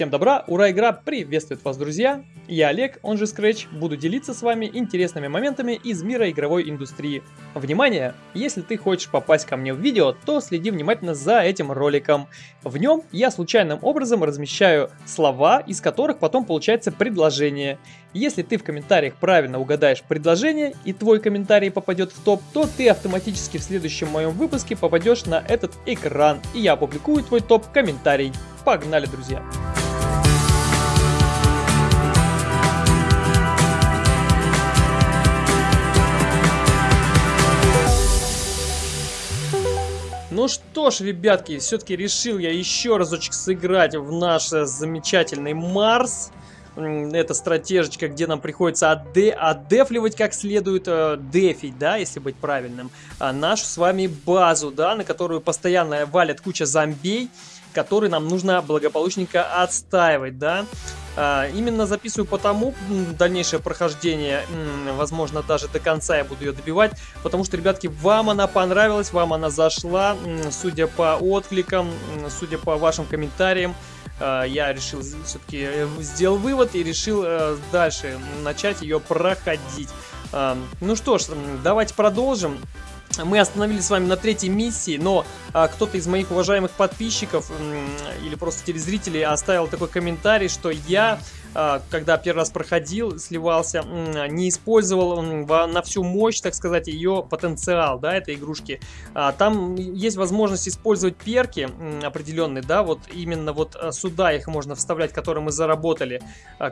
Всем добра, ура, игра приветствует вас, друзья! Я Олег, он же Scratch, буду делиться с вами интересными моментами из мира игровой индустрии. Внимание! Если ты хочешь попасть ко мне в видео, то следи внимательно за этим роликом. В нем я случайным образом размещаю слова, из которых потом получается предложение. Если ты в комментариях правильно угадаешь предложение и твой комментарий попадет в топ, то ты автоматически в следующем моем выпуске попадешь на этот экран, и я опубликую твой топ-комментарий. Погнали, друзья! Ну что ж, ребятки, все-таки решил я еще разочек сыграть в наш э, замечательный Марс. Это стратежечка, где нам приходится аде адефливать как следует, э, дефить, да, если быть правильным, а нашу с вами базу, да, на которую постоянно валят куча зомбей, которые нам нужно благополучненько отстаивать, да. А, именно записываю потому дальнейшее прохождение, возможно, даже до конца я буду ее добивать, потому что, ребятки, вам она понравилась, вам она зашла, судя по откликам, судя по вашим комментариям, а, я решил все-таки э, сделал вывод и решил э, дальше начать ее проходить. Ну что ж, давайте продолжим. Мы остановились с вами на третьей миссии, но а, кто-то из моих уважаемых подписчиков или просто телезрителей оставил такой комментарий, что я когда первый раз проходил, сливался, не использовал на всю мощь, так сказать, ее потенциал, да, этой игрушки. А, там есть возможность использовать перки определенные, да, вот именно вот а, сюда их можно вставлять, которые мы заработали,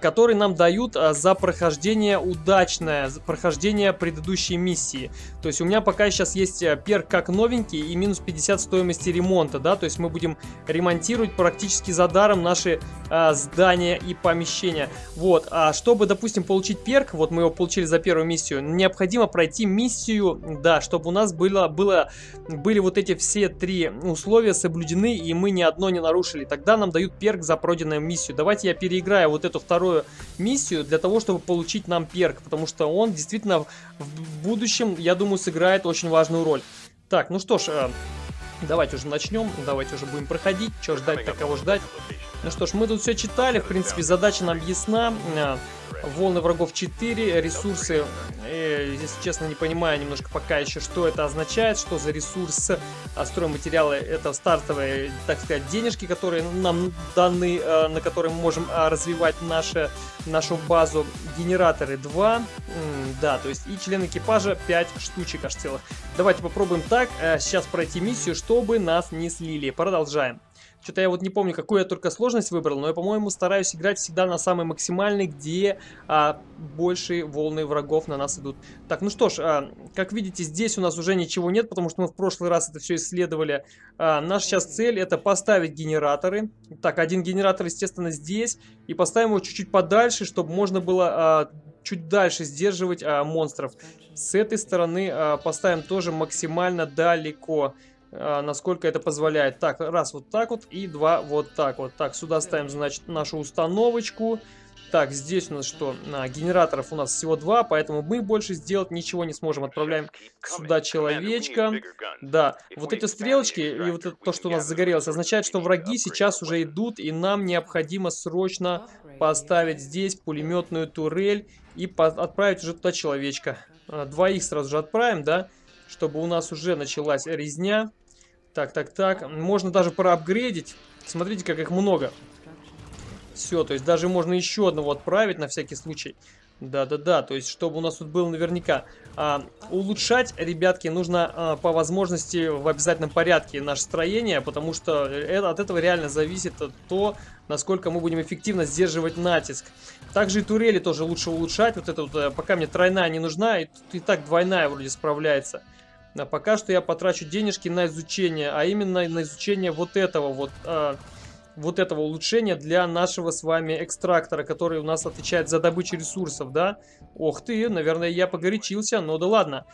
которые нам дают за прохождение удачное, за прохождение предыдущей миссии. То есть у меня пока сейчас есть перк как новенький и минус 50 стоимости ремонта, да, то есть мы будем ремонтировать практически за даром наши здания и помещения помещения. Вот, а чтобы, допустим, получить перк, вот мы его получили за первую миссию, необходимо пройти миссию, да, чтобы у нас было, было, были вот эти все три условия соблюдены, и мы ни одно не нарушили. Тогда нам дают перк за пройденную миссию. Давайте я переиграю вот эту вторую миссию для того, чтобы получить нам перк, потому что он действительно в будущем, я думаю, сыграет очень важную роль. Так, ну что ж, э, давайте уже начнем, давайте уже будем проходить. Что ждать, такого ждать. Ну что ж, мы тут все читали, в принципе, задача нам ясна. А, волны врагов 4, ресурсы, э, если честно, не понимаю немножко пока еще, что это означает, что за ресурс, а стройматериалы, это стартовые, так сказать, денежки, которые нам даны, э, на которые мы можем э, развивать наше, нашу базу. Генераторы 2, да, то есть и член экипажа 5 штучек аж целых. Давайте попробуем так, э, сейчас пройти миссию, чтобы нас не слили. Продолжаем. Что-то я вот не помню, какую я только сложность выбрал, но я, по-моему, стараюсь играть всегда на самой максимальной, где а, большие волны врагов на нас идут. Так, ну что ж, а, как видите, здесь у нас уже ничего нет, потому что мы в прошлый раз это все исследовали. А, наша сейчас цель это поставить генераторы. Так, один генератор, естественно, здесь. И поставим его чуть-чуть подальше, чтобы можно было а, чуть дальше сдерживать а, монстров. С этой стороны а, поставим тоже максимально далеко. Насколько это позволяет. Так, раз вот так вот и два вот так вот. Так, сюда ставим, значит, нашу установочку. Так, здесь у нас что? А, генераторов у нас всего два, поэтому мы больше сделать ничего не сможем. Отправляем сюда человечка. Да, вот эти стрелочки и вот это, то, что у нас загорелось, означает, что враги сейчас уже идут, и нам необходимо срочно поставить здесь пулеметную турель и отправить уже туда человечка. А, двоих сразу же отправим, да? чтобы у нас уже началась резня. Так, так, так. Можно даже проапгрейдить. Смотрите, как их много. Все, то есть даже можно еще одного отправить на всякий случай. Да-да-да, то есть чтобы у нас тут было наверняка. А, улучшать, ребятки, нужно а, по возможности в обязательном порядке наше строение, потому что это, от этого реально зависит то, насколько мы будем эффективно сдерживать натиск. Также и турели тоже лучше улучшать. Вот это вот, э, пока мне тройная не нужна, и, и так двойная вроде справляется. А пока что я потрачу денежки на изучение, а именно на изучение вот этого вот, а, вот этого улучшения для нашего с вами экстрактора, который у нас отвечает за добычу ресурсов, да? Ох ты, наверное, я погорячился, но да ладно.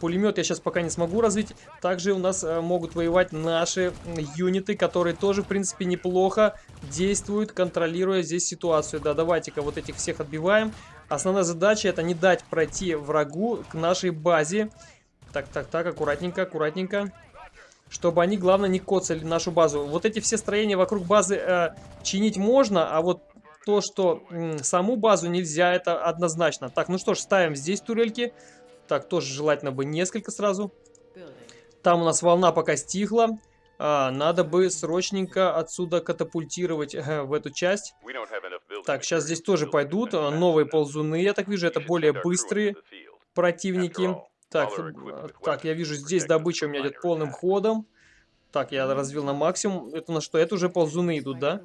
Пулемет я сейчас пока не смогу развить. Также у нас э, могут воевать наши юниты, которые тоже, в принципе, неплохо действуют, контролируя здесь ситуацию. Да, давайте-ка вот этих всех отбиваем. Основная задача это не дать пройти врагу к нашей базе. Так, так, так, аккуратненько, аккуратненько. чтобы они, главное, не коцали нашу базу. Вот эти все строения вокруг базы э, чинить можно, а вот то, что м, саму базу нельзя, это однозначно. Так, ну что ж, ставим здесь турельки. Так, тоже желательно бы несколько сразу. Там у нас волна пока стихла. А, надо бы срочненько отсюда катапультировать э, в эту часть. Так, сейчас здесь тоже пойдут э, новые ползуны, я так вижу, это более быстрые противники. Так, э, так, я вижу, здесь добыча у меня идет полным ходом. Так, я развил на максимум. Это на что? Это уже ползуны идут, да?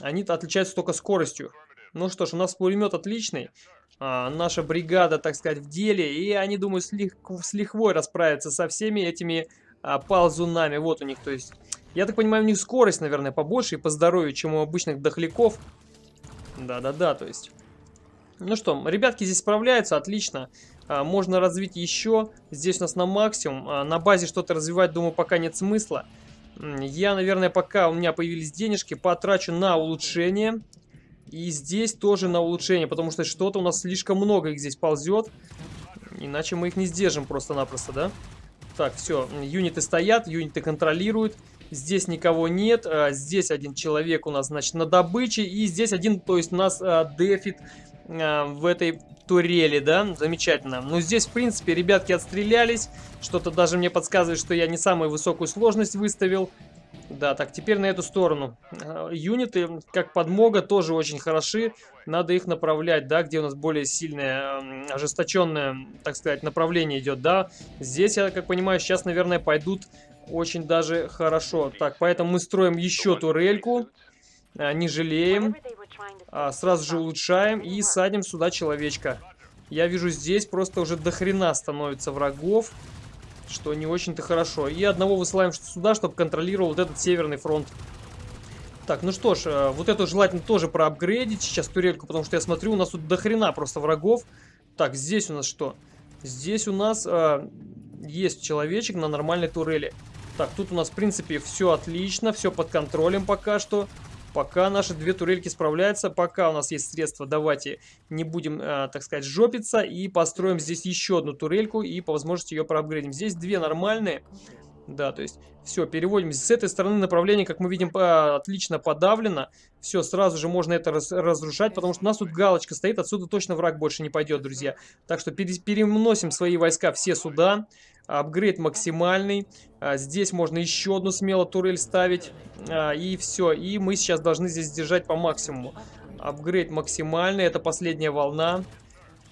Они-то отличаются только скоростью. Ну что ж, у нас пулемет отличный. А, наша бригада, так сказать, в деле. И они, думаю, с, лих с лихвой расправятся со всеми этими а, ползунами. Вот у них, то есть... Я так понимаю, у них скорость, наверное, побольше и по здоровью, чем у обычных дохляков. Да-да-да, то есть... Ну что, ребятки здесь справляются, отлично. А, можно развить еще. Здесь у нас на максимум. А, на базе что-то развивать, думаю, пока нет смысла. Я, наверное, пока у меня появились денежки, потрачу на улучшение. И здесь тоже на улучшение, потому что что-то у нас слишком много их здесь ползет. Иначе мы их не сдержим просто-напросто, да? Так, все, юниты стоят, юниты контролируют. Здесь никого нет. А, здесь один человек у нас, значит, на добыче. И здесь один, то есть у нас а, дефит а, в этой турели, да? Замечательно. Но здесь, в принципе, ребятки отстрелялись. Что-то даже мне подсказывает, что я не самую высокую сложность выставил. Да, так, теперь на эту сторону. А, юниты, как подмога, тоже очень хороши. Надо их направлять, да, где у нас более сильное, ожесточенное, так сказать, направление идет, да. Здесь, я как понимаю, сейчас, наверное, пойдут очень даже хорошо. Так, поэтому мы строим еще турельку. А, не жалеем. А, сразу же улучшаем и садим сюда человечка. Я вижу, здесь просто уже дохрена становится врагов что не очень-то хорошо. И одного высылаем сюда, чтобы контролировал вот этот северный фронт. Так, ну что ж, э, вот эту желательно тоже проапгрейдить сейчас турельку, потому что я смотрю, у нас тут дохрена просто врагов. Так, здесь у нас что? Здесь у нас э, есть человечек на нормальной турели. Так, тут у нас, в принципе, все отлично, все под контролем пока что. Пока наши две турельки справляются, пока у нас есть средства, давайте не будем, э, так сказать, жопиться и построим здесь еще одну турельку и по возможности ее проапгрейдим. Здесь две нормальные. Да, то есть все, переводим. С этой стороны направление, как мы видим, отлично подавлено. Все, сразу же можно это раз разрушать, потому что у нас тут галочка стоит, отсюда точно враг больше не пойдет, друзья. Так что переносим свои войска все сюда. Апгрейд максимальный. А, здесь можно еще одну смело турель ставить. А, и все. И мы сейчас должны здесь держать по максимуму. Апгрейд максимальный. Это последняя волна.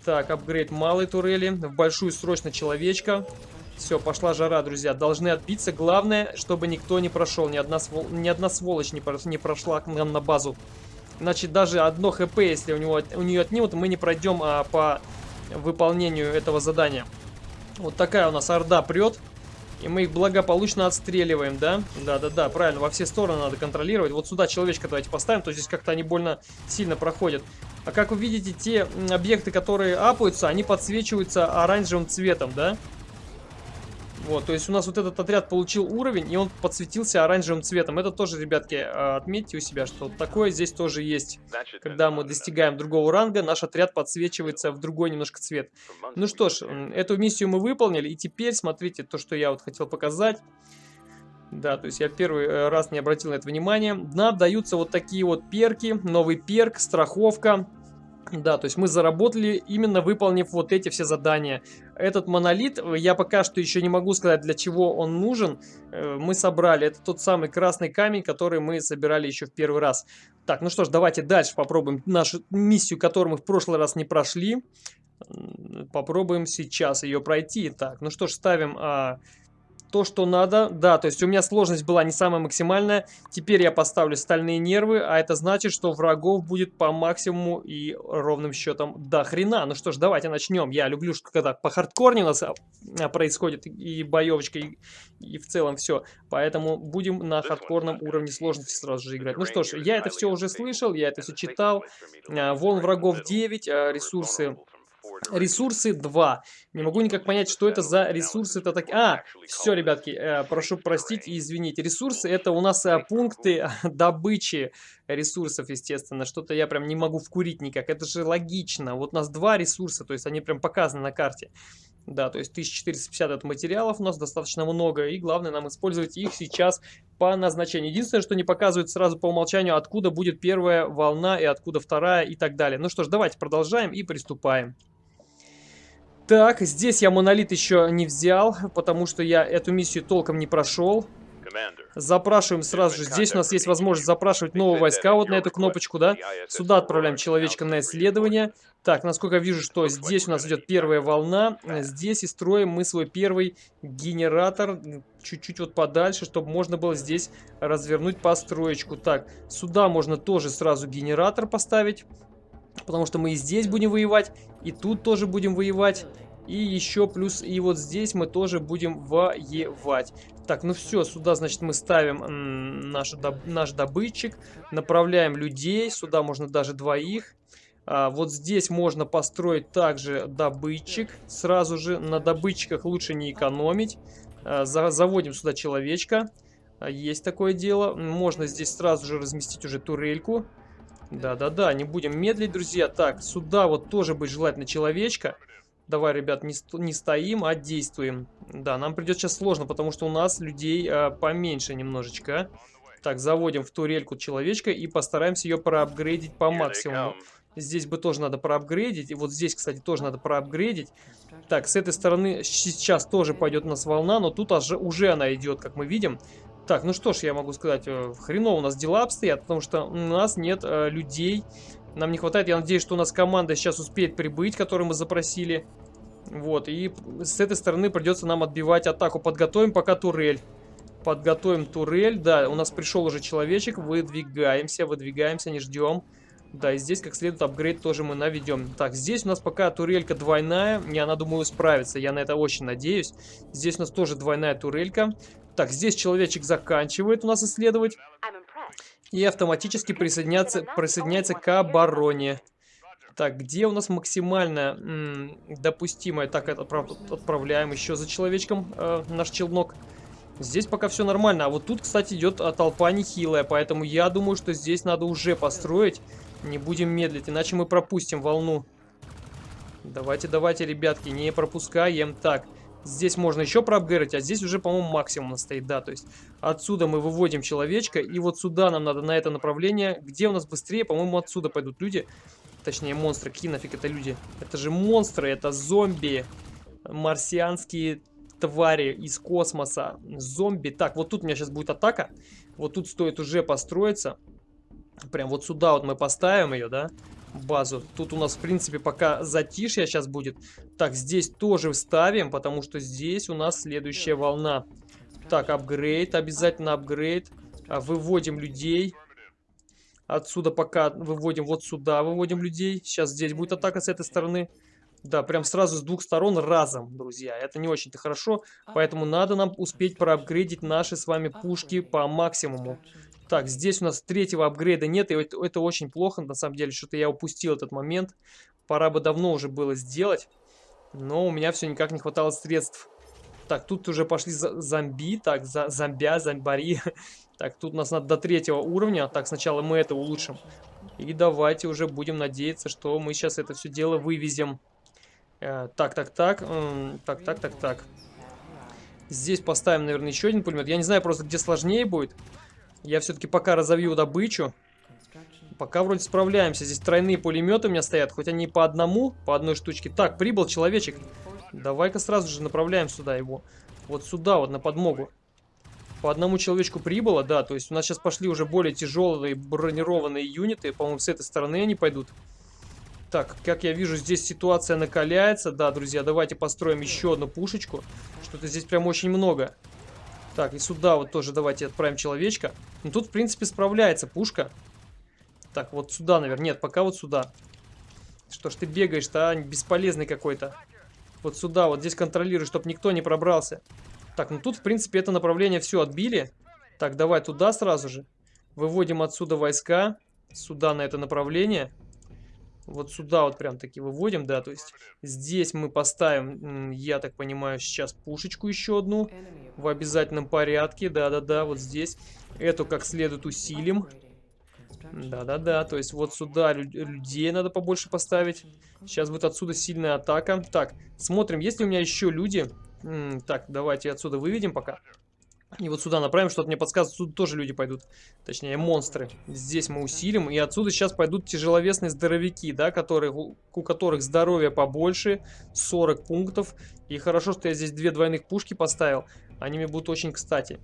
Так, апгрейд малой турели. В большую срочно человечка. Все, пошла жара, друзья. Должны отбиться. Главное, чтобы никто не прошел. Ни одна, свол... ни одна сволочь не, про... не прошла к нам на базу. Значит, даже одно хп, если у, него... у нее отнимут, мы не пройдем а, по выполнению этого задания. Вот такая у нас орда прет. И мы их благополучно отстреливаем, да? Да-да-да, правильно, во все стороны надо контролировать. Вот сюда человечка давайте поставим, то здесь как-то они больно сильно проходят. А как вы видите, те объекты, которые апаются, они подсвечиваются оранжевым цветом, да? Вот, то есть у нас вот этот отряд получил уровень, и он подсветился оранжевым цветом. Это тоже, ребятки, а, отметьте у себя, что такое здесь тоже есть. Когда мы достигаем другого ранга, наш отряд подсвечивается в другой немножко цвет. Ну что ж, эту миссию мы выполнили, и теперь, смотрите, то, что я вот хотел показать. Да, то есть я первый э, раз не обратил на это внимание. Нам даются вот такие вот перки, новый перк, страховка. Да, то есть мы заработали, именно выполнив вот эти все задания. Этот монолит, я пока что еще не могу сказать, для чего он нужен. Э, мы собрали. Это тот самый красный камень, который мы собирали еще в первый раз. Так, ну что ж, давайте дальше попробуем нашу миссию, которую мы в прошлый раз не прошли. Попробуем сейчас ее пройти. Так, ну что ж, ставим... А то, что надо. Да, то есть у меня сложность была не самая максимальная. Теперь я поставлю стальные нервы, а это значит, что врагов будет по максимуму и ровным счетом до хрена. Ну что ж, давайте начнем. Я люблю, когда по хардкорне у нас а, происходит и боевочка, и, и в целом все. Поэтому будем на хардкорном уровне сложности сразу же играть. Ну что ж, я это все уже слышал, я это все читал. А, волн врагов 9, а, ресурсы Ресурсы 2. Не могу никак понять, что это за ресурсы-то такие. А, все, ребятки, э, прошу простить и извинить. Ресурсы это у нас э, пункты добычи ресурсов, естественно. Что-то я прям не могу вкурить никак. Это же логично. Вот у нас два ресурса, то есть они прям показаны на карте. Да, то есть 1450 это материалов у нас достаточно много, и главное нам использовать их сейчас по назначению. Единственное, что не показывает сразу по умолчанию, откуда будет первая волна и откуда вторая и так далее. Ну что ж, давайте продолжаем и приступаем. Так, здесь я монолит еще не взял, потому что я эту миссию толком не прошел. Запрашиваем сразу же. Здесь у нас есть возможность запрашивать новые войска вот на эту кнопочку, да? Сюда отправляем человечка на исследование. Так, насколько я вижу, что здесь у нас идет первая волна. Здесь и строим мы свой первый генератор чуть-чуть вот подальше, чтобы можно было здесь развернуть построечку. Так, сюда можно тоже сразу генератор поставить. Потому что мы и здесь будем воевать, и тут тоже будем воевать. И еще плюс, и вот здесь мы тоже будем воевать. Так, ну все, сюда, значит, мы ставим наш, доб наш добытчик, направляем людей, сюда можно даже двоих. А, вот здесь можно построить также добытчик, сразу же на добытчиках лучше не экономить. А, за заводим сюда человечка, а, есть такое дело. Можно здесь сразу же разместить уже турельку. Да-да-да, не будем медлить, друзья. Так, сюда вот тоже будет желательно человечка. Давай, ребят, не, не стоим, а действуем. Да, нам придет сейчас сложно, потому что у нас людей а, поменьше немножечко. Так, заводим в турельку человечка и постараемся ее проапгрейдить по максимуму. Здесь бы тоже надо проапгрейдить. И вот здесь, кстати, тоже надо проапгрейдить. Так, с этой стороны сейчас тоже пойдет у нас волна, но тут уже, уже она идет, как мы видим. Так, ну что ж, я могу сказать, э, хреново у нас дела обстоят, потому что у нас нет э, людей нам не хватает. Я надеюсь, что у нас команда сейчас успеет прибыть, которую мы запросили. Вот, и с этой стороны придется нам отбивать атаку. Подготовим пока турель. Подготовим турель. Да, у нас пришел уже человечек. Выдвигаемся, выдвигаемся, не ждем. Да, и здесь как следует апгрейд тоже мы наведем. Так, здесь у нас пока турелька двойная. И она, думаю, справится. Я на это очень надеюсь. Здесь у нас тоже двойная турелька. Так, здесь человечек заканчивает у нас исследовать и автоматически присоединяется, присоединяется к обороне. Так, где у нас максимально допустимое? Так, это отправляем еще за человечком э, наш челнок. Здесь пока все нормально. А вот тут, кстати, идет а, толпа нехилая. Поэтому я думаю, что здесь надо уже построить. Не будем медлить, иначе мы пропустим волну. Давайте, давайте, ребятки, не пропускаем. Так, Здесь можно еще проапгрейдить, а здесь уже, по-моему, максимум стоит, да. То есть отсюда мы выводим человечка, и вот сюда нам надо на это направление. Где у нас быстрее? По-моему, отсюда пойдут люди. Точнее, монстры. Какие нафиг это люди? Это же монстры, это зомби. Марсианские твари из космоса. Зомби. Так, вот тут у меня сейчас будет атака. Вот тут стоит уже построиться. Прям вот сюда вот мы поставим ее, да базу. Тут у нас, в принципе, пока затишье сейчас будет. Так, здесь тоже вставим, потому что здесь у нас следующая волна. Так, апгрейд, обязательно апгрейд. А, выводим людей. Отсюда пока выводим вот сюда, выводим людей. Сейчас здесь будет атака с этой стороны. Да, прям сразу с двух сторон разом, друзья. Это не очень-то хорошо, поэтому надо нам успеть проапгрейдить наши с вами пушки по максимуму. Так, здесь у нас третьего апгрейда нет, и это, очень плохо, на самом деле, что-то я упустил этот момент. Пора бы давно уже было сделать, но у меня все никак не хватало средств. Так, тут уже пошли зомби, так, за, зомбя, зомбари. Так, тут у нас надо до третьего уровня, так, сначала мы это улучшим. И давайте уже будем надеяться, что мы сейчас это все дело вывезем. Э, так, так, так, э, так, так, так, так. Здесь поставим, наверное, еще один пулемет. Я не знаю просто, где сложнее будет. Я все-таки пока разовью добычу. Пока вроде справляемся. Здесь тройные пулеметы у меня стоят. Хоть они по одному, по одной штучке. Так, прибыл человечек. Давай-ка сразу же направляем сюда его. Вот сюда, вот на подмогу. По одному человечку прибыло, да. То есть у нас сейчас пошли уже более тяжелые бронированные юниты. По-моему, с этой стороны они пойдут. Так, как я вижу, здесь ситуация накаляется. Да, друзья, давайте построим еще одну пушечку. Что-то здесь прям очень много. Так, и сюда вот тоже давайте отправим человечка. Ну тут, в принципе, справляется пушка. Так, вот сюда, наверное. Нет, пока вот сюда. Что ж ты бегаешь-то, а? Бесполезный какой-то. Вот сюда, вот здесь контролируй, чтобы никто не пробрался. Так, ну тут, в принципе, это направление все отбили. Так, давай туда сразу же. Выводим отсюда войска. Сюда, на это направление. Вот сюда вот прям таки выводим, да, то есть здесь мы поставим, я так понимаю, сейчас пушечку еще одну в обязательном порядке, да-да-да, вот здесь. Эту как следует усилим. Да-да-да, то есть вот сюда людей надо побольше поставить. Сейчас будет отсюда сильная атака. Так, смотрим, есть ли у меня еще люди. Так, давайте отсюда выведем пока. И вот сюда направим, что-то мне подсказывает, тут тоже люди пойдут. Точнее, монстры. Здесь мы усилим. И отсюда сейчас пойдут тяжеловесные здоровяки, да, которые, у которых здоровье побольше. 40 пунктов. И хорошо, что я здесь две двойных пушки поставил. Они мне будут очень кстати.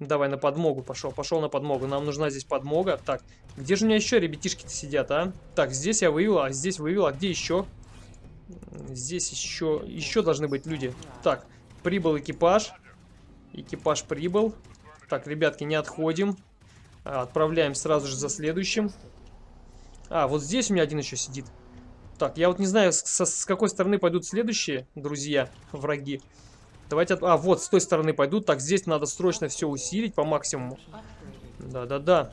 Давай на подмогу пошел. Пошел на подмогу. Нам нужна здесь подмога. Так, где же у меня еще ребятишки-то сидят, а? Так, здесь я вывел, а здесь вывел. А где еще? Здесь еще, еще должны быть люди. Так, прибыл экипаж. Экипаж прибыл. Так, ребятки, не отходим. А, отправляем сразу же за следующим. А, вот здесь у меня один еще сидит. Так, я вот не знаю, с, с какой стороны пойдут следующие, друзья, враги. Давайте... От... А, вот, с той стороны пойдут. Так, здесь надо срочно все усилить по максимуму. Да-да-да.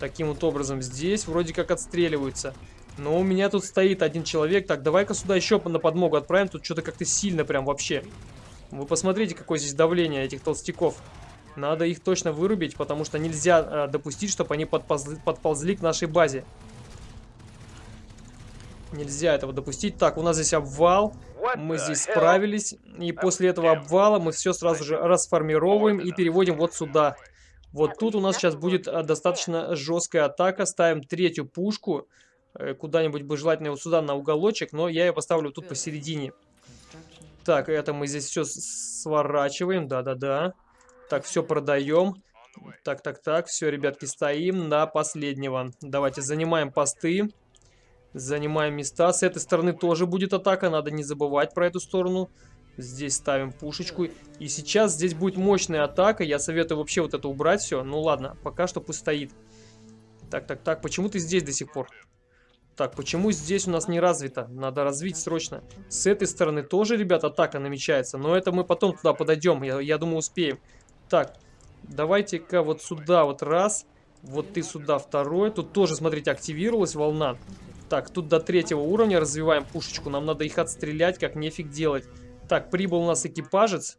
Таким вот образом здесь вроде как отстреливаются. Но у меня тут стоит один человек. Так, давай-ка сюда еще на подмогу отправим. Тут что-то как-то сильно прям вообще. Вы посмотрите, какое здесь давление этих толстяков. Надо их точно вырубить, потому что нельзя э, допустить, чтобы они подползли, подползли к нашей базе. Нельзя этого допустить. Так, у нас здесь обвал. Мы здесь справились. И после этого обвала мы все сразу же расформировываем и переводим вот сюда. Вот тут у нас сейчас будет э, достаточно жесткая атака. Ставим третью пушку. Э, куда-нибудь бы желательно вот сюда на уголочек, но я ее поставлю тут посередине. Так, это мы здесь все сворачиваем. Да-да-да. Так, все продаем. Так, так, так. Все, ребятки, стоим на последнего. Давайте занимаем посты. Занимаем места. С этой стороны тоже будет атака. Надо не забывать про эту сторону. Здесь ставим пушечку. И сейчас здесь будет мощная атака. Я советую вообще вот это убрать все. Ну ладно, пока что пусть стоит. Так, так, так. Почему ты здесь до сих пор? Так, почему здесь у нас не развито? Надо развить срочно. С этой стороны тоже, ребят, атака намечается. Но это мы потом туда подойдем. Я, я думаю, успеем. Так, давайте-ка вот сюда вот раз. Вот ты сюда второй. Тут тоже, смотрите, активировалась волна. Так, тут до третьего уровня развиваем пушечку. Нам надо их отстрелять, как нефиг делать. Так, прибыл у нас экипажец.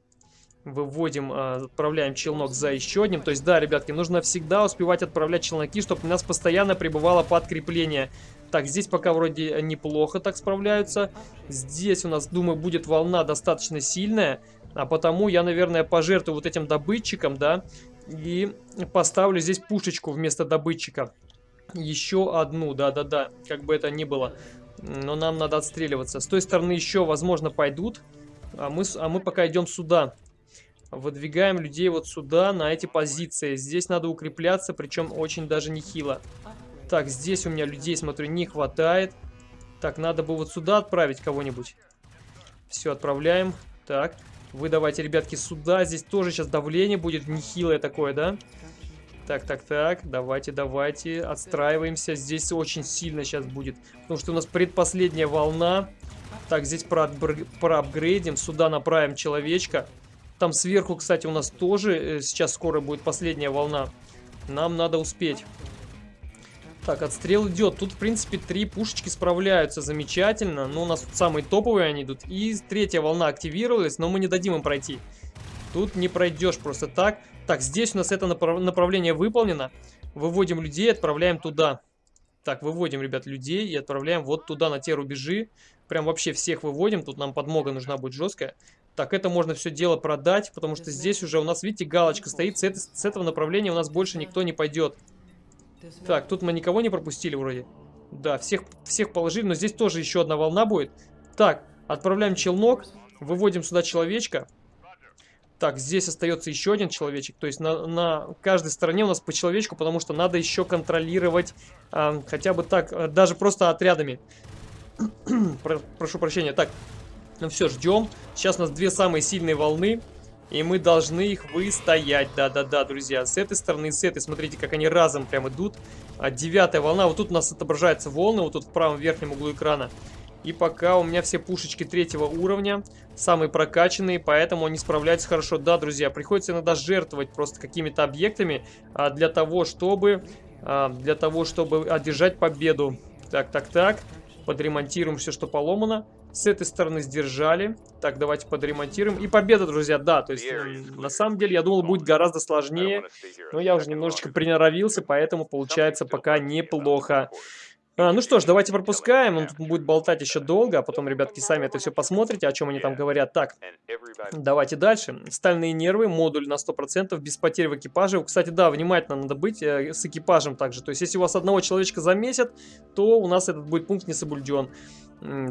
Выводим, а, отправляем челнок за еще одним. То есть, да, ребятки, нужно всегда успевать отправлять челноки, чтобы у нас постоянно прибывало подкрепление. Так, здесь пока вроде неплохо так справляются. Здесь у нас, думаю, будет волна достаточно сильная. А потому я, наверное, пожертвую вот этим добытчиком, да. И поставлю здесь пушечку вместо добытчика. Еще одну, да-да-да, как бы это ни было. Но нам надо отстреливаться. С той стороны еще, возможно, пойдут. А мы, а мы пока идем сюда. Выдвигаем людей вот сюда, на эти позиции. Здесь надо укрепляться, причем очень даже нехило. Так, здесь у меня людей, смотрю, не хватает. Так, надо бы вот сюда отправить кого-нибудь. Все, отправляем. Так, вы давайте, ребятки, сюда. Здесь тоже сейчас давление будет нехилое такое, да? Так, так, так, давайте, давайте, отстраиваемся. Здесь очень сильно сейчас будет, потому что у нас предпоследняя волна. Так, здесь проапгрейдим, сюда направим человечка. Там сверху, кстати, у нас тоже э, сейчас скоро будет последняя волна. Нам надо успеть. Так, отстрел идет. Тут, в принципе, три пушечки справляются замечательно. Но у нас тут самые топовые они идут. И третья волна активировалась, но мы не дадим им пройти. Тут не пройдешь просто так. Так, здесь у нас это направ направление выполнено. Выводим людей, отправляем туда. Так, выводим, ребят, людей и отправляем вот туда, на те рубежи. Прям вообще всех выводим. Тут нам подмога нужна будет жесткая. Так, это можно все дело продать, потому что здесь уже у нас, видите, галочка стоит. С, это, с этого направления у нас больше никто не пойдет. Так, тут мы никого не пропустили вроде. Да, всех, всех положили, но здесь тоже еще одна волна будет. Так, отправляем челнок, выводим сюда человечка. Так, здесь остается еще один человечек. То есть на, на каждой стороне у нас по человечку, потому что надо еще контролировать э, хотя бы так, э, даже просто отрядами. Про, прошу прощения. Так, ну все, ждем. Сейчас у нас две самые сильные волны. И мы должны их выстоять. Да-да-да, друзья. С этой стороны и с этой. Смотрите, как они разом прям идут. А девятая волна. Вот тут у нас отображаются волны. Вот тут в правом верхнем углу экрана. И пока у меня все пушечки третьего уровня, самые прокачанные, поэтому они справляются хорошо. Да, друзья, приходится иногда жертвовать просто какими-то объектами а, для того, чтобы а, для того, чтобы одержать победу. Так, так, так. Подремонтируем все, что поломано. С этой стороны сдержали. Так, давайте подремонтируем. И победа, друзья, да. То есть, на самом деле, я думал, будет гораздо сложнее. Но я уже немножечко приноровился, поэтому получается пока неплохо. А, ну что ж, давайте пропускаем, он тут будет болтать еще долго, а потом, ребятки, сами это все посмотрите, о чем они там говорят. Так, давайте дальше. Стальные нервы, модуль на 100%, без потерь в экипаже. Кстати, да, внимательно надо быть э, с экипажем также. То есть, если у вас одного человечка замесят, то у нас этот будет пункт не соблюден.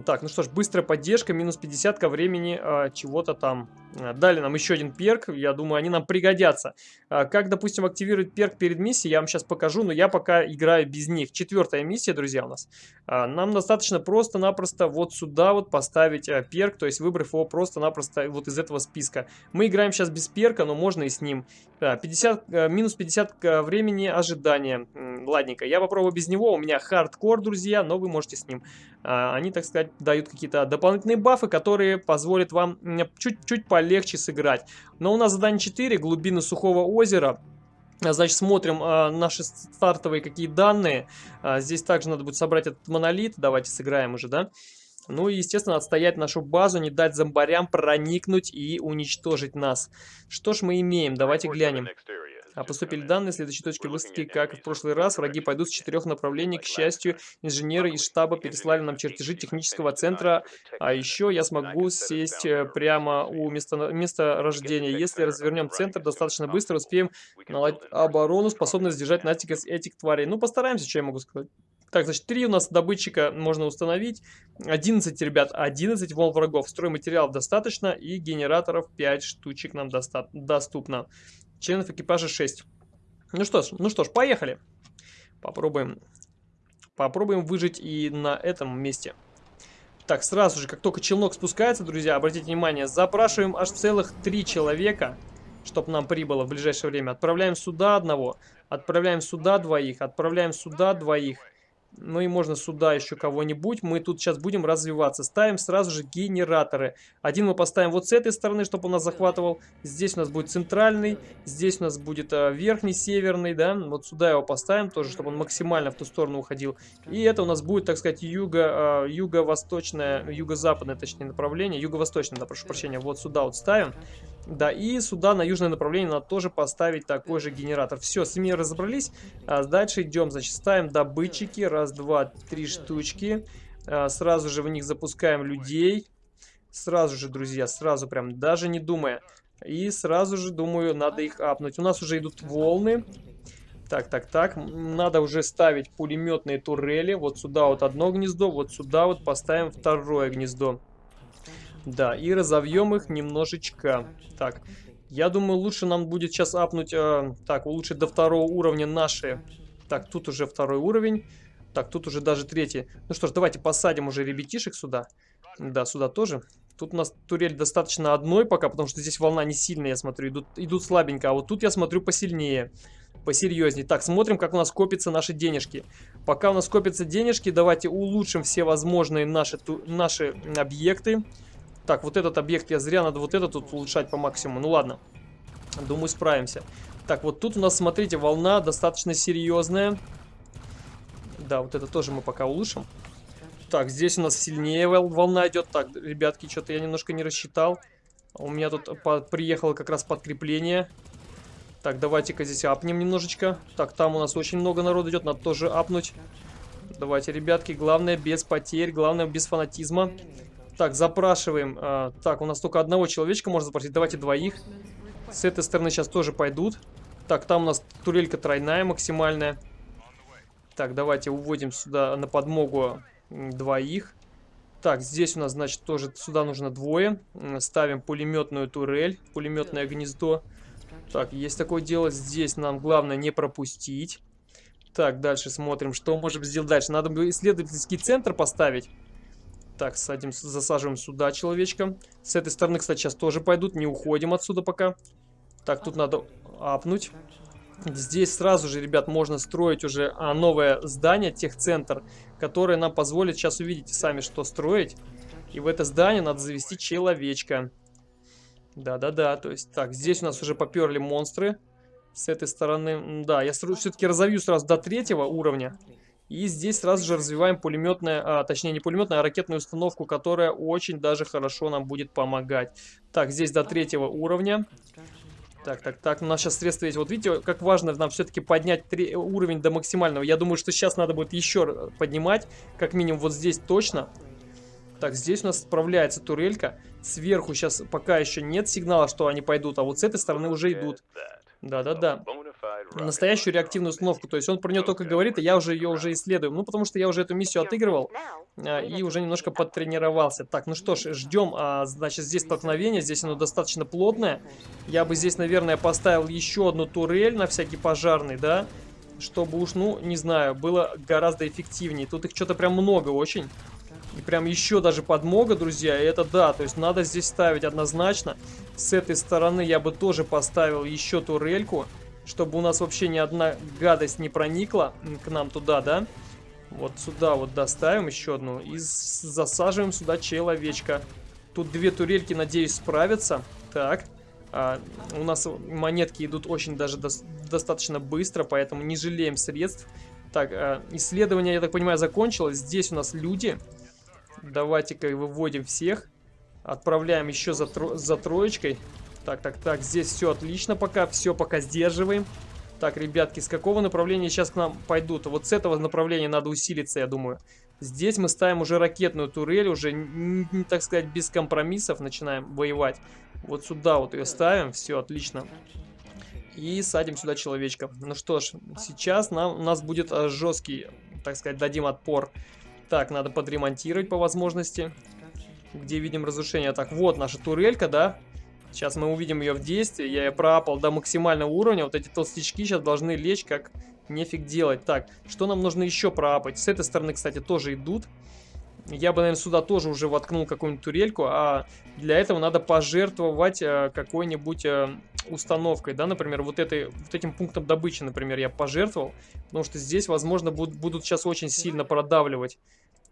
Так, ну что ж, быстрая поддержка, минус 50 ко времени а, чего-то там. А, дали нам еще один перк, я думаю, они нам пригодятся. А, как, допустим, активировать перк перед миссией, я вам сейчас покажу, но я пока играю без них. Четвертая миссия, друзья, у нас. А, нам достаточно просто-напросто вот сюда вот поставить а, перк, то есть выбрав его просто-напросто вот из этого списка. Мы играем сейчас без перка, но можно и с ним. А, 50, а, минус 50 времени ожидания. Ладненько, я попробую без него, у меня хардкор, друзья, но вы можете с ним. А, они, так сказать, дают какие-то дополнительные бафы, которые позволят вам чуть-чуть полегче сыграть. Но у нас задание 4, глубины сухого озера. Значит, смотрим а, наши стартовые какие данные. А, здесь также надо будет собрать этот монолит. Давайте сыграем уже, да? Ну и, естественно, отстоять нашу базу, не дать зомбарям проникнуть и уничтожить нас. Что ж мы имеем? Давайте глянем. А поступили данные, следующей точки высадки, как и в прошлый раз, враги пойдут с четырех направлений. К счастью, инженеры из штаба переслали нам чертежи технического центра, а еще я смогу сесть э, прямо у места, места рождения. Если развернем центр достаточно быстро, успеем наладить оборону, способную сдержать натиск этих тварей. Ну, постараемся, что я могу сказать. Так, значит, 3 у нас добытчика можно установить. 11, ребят, 11 волн врагов. Стройматериалов достаточно и генераторов 5 штучек нам доста доступно. Членов экипажа 6. Ну что ж, ну что ж, поехали. Попробуем. Попробуем выжить и на этом месте. Так, сразу же, как только челнок спускается, друзья, обратите внимание, запрашиваем аж целых три человека, чтобы нам прибыло в ближайшее время. Отправляем сюда одного, отправляем сюда двоих, отправляем сюда двоих. Ну и можно сюда еще кого-нибудь. Мы тут сейчас будем развиваться. Ставим сразу же генераторы. Один мы поставим вот с этой стороны, чтобы он нас захватывал. Здесь у нас будет центральный. Здесь у нас будет а, верхний, северный, да. Вот сюда его поставим тоже, чтобы он максимально в ту сторону уходил. И это у нас будет, так сказать, юго, а, юго-восточное, юго-западное, точнее, направление. Юго-восточное, да, прошу прощения. Вот сюда вот ставим. Да, и сюда на южное направление надо тоже поставить такой же генератор. Все, с ними разобрались. А дальше идем, значит, ставим добытчики. Раз, два, три штучки. А, сразу же в них запускаем людей. Сразу же, друзья, сразу прям, даже не думая. И сразу же, думаю, надо их апнуть. У нас уже идут волны. Так, так, так. Надо уже ставить пулеметные турели. Вот сюда вот одно гнездо, вот сюда вот поставим второе гнездо. Да, и разовьем их немножечко. Так, я думаю, лучше нам будет сейчас апнуть... Э, так, улучшить до второго уровня наши... Так, тут уже второй уровень. Так, тут уже даже третий. Ну что ж, давайте посадим уже ребятишек сюда. Да, сюда тоже. Тут у нас турель достаточно одной пока, потому что здесь волна не сильная, я смотрю. Идут, идут слабенько, а вот тут я смотрю посильнее. Посерьезнее. Так, смотрим, как у нас копятся наши денежки. Пока у нас копятся денежки, давайте улучшим все возможные наши, ту, наши объекты. Так, вот этот объект я зря, надо вот этот тут улучшать по максимуму. Ну ладно, думаю справимся. Так, вот тут у нас, смотрите, волна достаточно серьезная. Да, вот это тоже мы пока улучшим. Так, здесь у нас сильнее волна идет. Так, ребятки, что-то я немножко не рассчитал. У меня тут приехало как раз подкрепление. Так, давайте-ка здесь апнем немножечко. Так, там у нас очень много народу идет, надо тоже апнуть. Давайте, ребятки, главное без потерь, главное без фанатизма. Так, запрашиваем. А, так, у нас только одного человечка можно запросить. Давайте двоих. С этой стороны сейчас тоже пойдут. Так, там у нас турелька тройная, максимальная. Так, давайте уводим сюда на подмогу двоих. Так, здесь у нас, значит, тоже сюда нужно двое. Ставим пулеметную турель, пулеметное гнездо. Так, есть такое дело. Здесь нам главное не пропустить. Так, дальше смотрим, что можем сделать дальше. Надо бы исследовательский центр поставить. Так, садим, засаживаем сюда человечка. С этой стороны, кстати, сейчас тоже пойдут. Не уходим отсюда пока. Так, тут надо апнуть. Здесь сразу же, ребят, можно строить уже а, новое здание, техцентр, которое нам позволит, сейчас увидите сами, что строить. И в это здание надо завести человечка. Да-да-да, то есть, так, здесь у нас уже поперли монстры. С этой стороны, да, я все-таки разовью сразу до третьего уровня. И здесь сразу же развиваем пулеметная, а, точнее не пулеметная, а ракетную установку, которая очень даже хорошо нам будет помогать. Так, здесь до третьего уровня. Так, так, так, у нас сейчас средства есть. Вот видите, как важно нам все-таки поднять три, уровень до максимального. Я думаю, что сейчас надо будет еще поднимать, как минимум вот здесь точно. Так, здесь у нас справляется турелька. Сверху сейчас пока еще нет сигнала, что они пойдут, а вот с этой стороны уже идут. Да-да-да. Настоящую реактивную установку. То есть он про нее только говорит, и я уже ее уже исследую. Ну, потому что я уже эту миссию отыгрывал а, и уже немножко подтренировался. Так, ну что ж, ждем. А, значит, здесь столкновение. Здесь оно достаточно плотное. Я бы здесь, наверное, поставил еще одну турель на всякий пожарный, да? Чтобы уж, ну, не знаю, было гораздо эффективнее. Тут их что-то прям много очень. И прям еще даже подмога, друзья. И это да, то есть надо здесь ставить однозначно. С этой стороны я бы тоже поставил еще турельку. Чтобы у нас вообще ни одна гадость не проникла к нам туда, да? Вот сюда вот доставим еще одну. И засаживаем сюда человечка. Тут две турельки, надеюсь, справятся. Так. А, у нас монетки идут очень даже до достаточно быстро, поэтому не жалеем средств. Так, а, исследование, я так понимаю, закончилось. Здесь у нас люди. Давайте-ка выводим всех. Отправляем еще за, тро за троечкой. Так, так, так, здесь все отлично пока, все пока сдерживаем. Так, ребятки, с какого направления сейчас к нам пойдут? Вот с этого направления надо усилиться, я думаю. Здесь мы ставим уже ракетную турель, уже, так сказать, без компромиссов начинаем воевать. Вот сюда вот ее ставим, все отлично. И садим сюда человечка. Ну что ж, сейчас нам, у нас будет э, жесткий, так сказать, дадим отпор. Так, надо подремонтировать по возможности. Где видим разрушение. Так, вот наша турелька, да? Сейчас мы увидим ее в действии. Я ее проапал до максимального уровня. Вот эти толстячки сейчас должны лечь как нефиг делать. Так, что нам нужно еще проапать? С этой стороны, кстати, тоже идут. Я бы, наверное, сюда тоже уже воткнул какую-нибудь турельку, а для этого надо пожертвовать э, какой-нибудь э, установкой, да, например, вот, этой, вот этим пунктом добычи, например, я пожертвовал, потому что здесь, возможно, будут, будут сейчас очень сильно продавливать.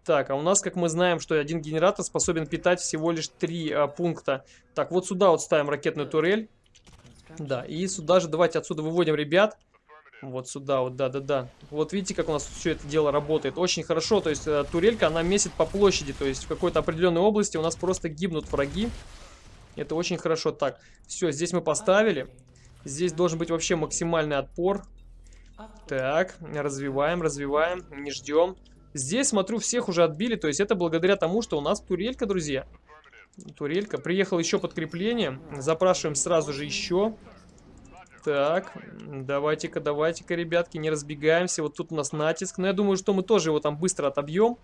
Так, а у нас, как мы знаем, что один генератор способен питать всего лишь три а, пункта. Так, вот сюда вот ставим ракетную турель. Да, и сюда же давайте отсюда выводим ребят. Вот сюда вот, да-да-да. Вот видите, как у нас все это дело работает. Очень хорошо, то есть э, турелька, она месит по площади. То есть в какой-то определенной области у нас просто гибнут враги. Это очень хорошо. Так, все, здесь мы поставили. Здесь должен быть вообще максимальный отпор. Так, развиваем, развиваем, не ждем. Здесь, смотрю, всех уже отбили, то есть это благодаря тому, что у нас турелька, друзья. Турелька. Приехал еще подкрепление. Запрашиваем сразу же еще. Так, давайте-ка, давайте-ка, ребятки, не разбегаемся. Вот тут у нас натиск. Но я думаю, что мы тоже его там быстро отобьем.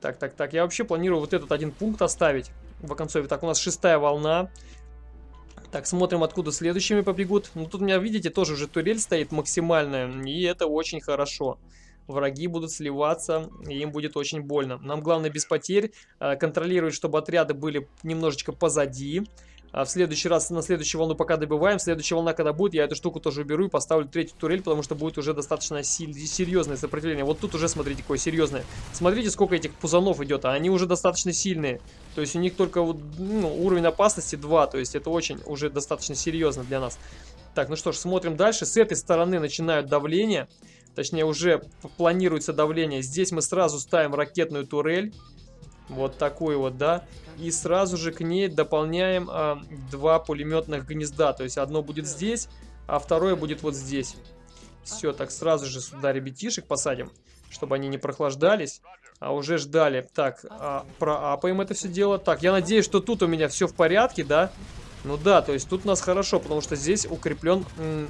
Так, так, так. Я вообще планирую вот этот один пункт оставить в оконцове. Так, у нас шестая волна. Так, смотрим, откуда следующими побегут. Ну, тут у меня, видите, тоже уже турель стоит максимальная. И это очень хорошо враги будут сливаться, и им будет очень больно. Нам главное без потерь э, контролировать, чтобы отряды были немножечко позади. А в следующий раз, на следующую волну пока добиваем. Следующая волна, когда будет, я эту штуку тоже уберу и поставлю третью турель, потому что будет уже достаточно серьезное сопротивление. Вот тут уже, смотрите, какое серьезное. Смотрите, сколько этих пузанов идет, а они уже достаточно сильные. То есть у них только вот, ну, уровень опасности 2, то есть это очень уже достаточно серьезно для нас. Так, ну что ж, смотрим дальше. С этой стороны начинают давление. Точнее, уже планируется давление. Здесь мы сразу ставим ракетную турель. Вот такую вот, да. И сразу же к ней дополняем э, два пулеметных гнезда. То есть одно будет здесь, а второе будет вот здесь. Все, так сразу же сюда ребятишек посадим, чтобы они не прохлаждались, а уже ждали. Так, а, проапаем это все дело. Так, я надеюсь, что тут у меня все в порядке, да? Ну да, то есть тут у нас хорошо, потому что здесь укреплен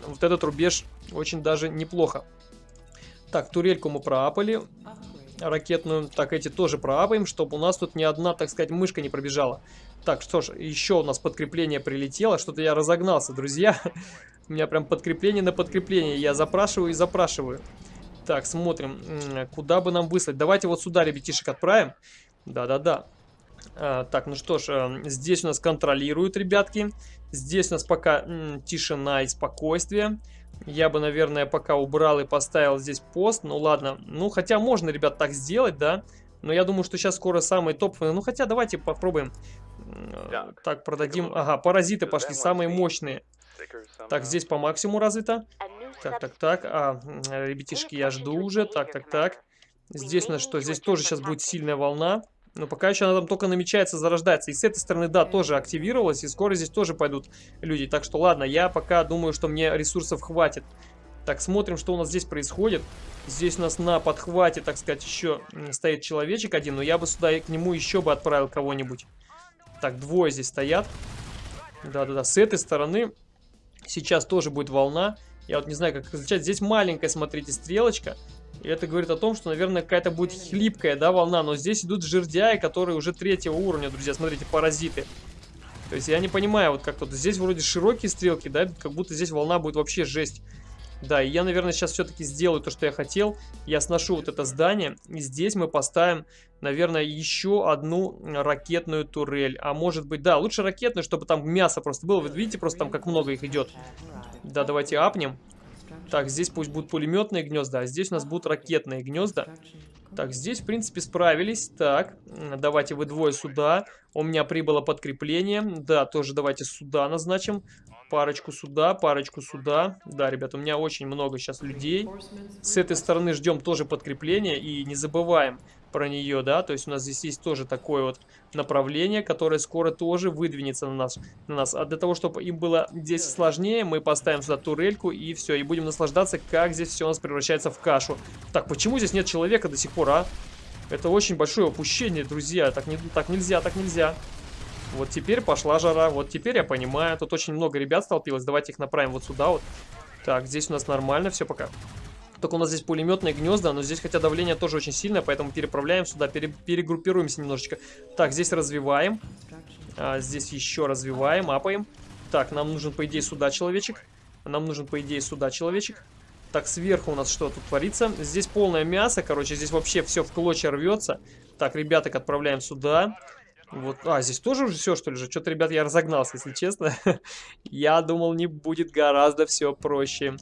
вот этот рубеж очень даже неплохо. Так, турельку мы проапали. Ракетную. Так, эти тоже проапаем, чтобы у нас тут ни одна, так сказать, мышка не пробежала. Так, что ж, еще у нас подкрепление прилетело. Что-то я разогнался, друзья. У меня прям подкрепление на подкрепление. Я запрашиваю и запрашиваю. Так, смотрим, куда бы нам выслать. Давайте вот сюда ребятишек отправим. Да-да-да. А, так, ну что ж, э, здесь у нас контролируют ребятки. Здесь у нас пока тишина и спокойствие. Я бы, наверное, пока убрал и поставил здесь пост. Ну ладно. Ну, хотя можно, ребят, так сделать, да. Но я думаю, что сейчас скоро самые топовые. Ну, хотя давайте попробуем. Так, продадим. Ага, паразиты пошли, самые мощные. Так, здесь по максимуму развито. Так, так, так. А, ребятишки, я жду уже. Так, так, так. Здесь у нас что? Здесь тоже сейчас будет сильная волна. Но пока еще она там только намечается, зарождается. И с этой стороны, да, тоже активировалась. И скоро здесь тоже пойдут люди. Так что ладно, я пока думаю, что мне ресурсов хватит. Так, смотрим, что у нас здесь происходит. Здесь у нас на подхвате, так сказать, еще стоит человечек один. Но я бы сюда к нему еще бы отправил кого-нибудь. Так, двое здесь стоят. Да-да-да, с этой стороны сейчас тоже будет волна. Я вот не знаю, как различать. Здесь маленькая, смотрите, стрелочка. И это говорит о том, что, наверное, какая-то будет хлипкая, да, волна. Но здесь идут жердяи, которые уже третьего уровня, друзья. Смотрите, паразиты. То есть я не понимаю, вот как тут. Здесь вроде широкие стрелки, да, как будто здесь волна будет вообще жесть. Да, и я, наверное, сейчас все-таки сделаю то, что я хотел. Я сношу вот это здание, и здесь мы поставим, наверное, еще одну ракетную турель. А может быть, да, лучше ракетную, чтобы там мясо просто было. Вы видите, просто там как много их идет. Да, давайте апнем. Так, здесь пусть будут пулеметные гнезда, а здесь у нас будут ракетные гнезда. Так, здесь, в принципе, справились. Так, давайте вы двое сюда. У меня прибыло подкрепление. Да, тоже давайте сюда назначим. Парочку сюда, парочку сюда. Да, ребят, у меня очень много сейчас людей. С этой стороны ждем тоже подкрепление. И не забываем про нее, да. То есть у нас здесь есть тоже такое вот направление, которое скоро тоже выдвинется на нас. На нас. А для того, чтобы им было здесь сложнее, мы поставим сюда турельку и все. И будем наслаждаться, как здесь все у нас превращается в кашу. Так, почему здесь нет человека до сих пор, а? Это очень большое опущение, друзья. Так, не, так нельзя, так нельзя. Вот теперь пошла жара. Вот теперь я понимаю. Тут очень много ребят столпилось. Давайте их направим вот сюда вот. Так, здесь у нас нормально все пока. Только у нас здесь пулеметные гнезда, но здесь хотя давление тоже очень сильное, поэтому переправляем сюда, пере, перегруппируемся немножечко. Так, здесь развиваем. А, здесь еще развиваем, апаем. Так, нам нужен, по идее, сюда человечек. Нам нужен, по идее, сюда человечек. Так, сверху у нас что тут творится? Здесь полное мясо, короче, здесь вообще все в клочья рвется. Так, ребяток отправляем сюда. Вот, а, здесь тоже уже все, что ли, же? Что-то, ребят, я разогнался, если честно. я думал, не будет гораздо все проще.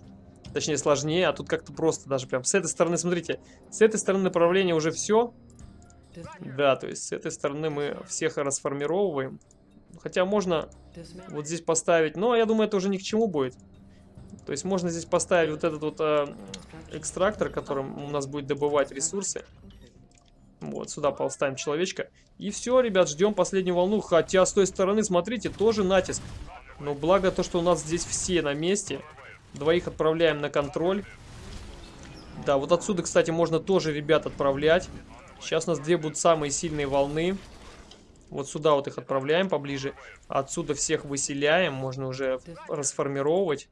Точнее, сложнее, а тут как-то просто даже прям. С этой стороны, смотрите, с этой стороны направления уже все. Да, то есть с этой стороны мы всех расформировываем. Хотя можно вот здесь поставить, но я думаю, это уже ни к чему будет. То есть можно здесь поставить вот этот вот э, экстрактор, которым у нас будет добывать ресурсы. Вот, сюда поставим человечка. И все, ребят, ждем последнюю волну. Хотя с той стороны, смотрите, тоже натиск. Но благо то, что у нас здесь все на месте. Двоих отправляем на контроль. Да, вот отсюда, кстати, можно тоже ребят отправлять. Сейчас у нас две будут самые сильные волны. Вот сюда вот их отправляем поближе. Отсюда всех выселяем. Можно уже расформировать.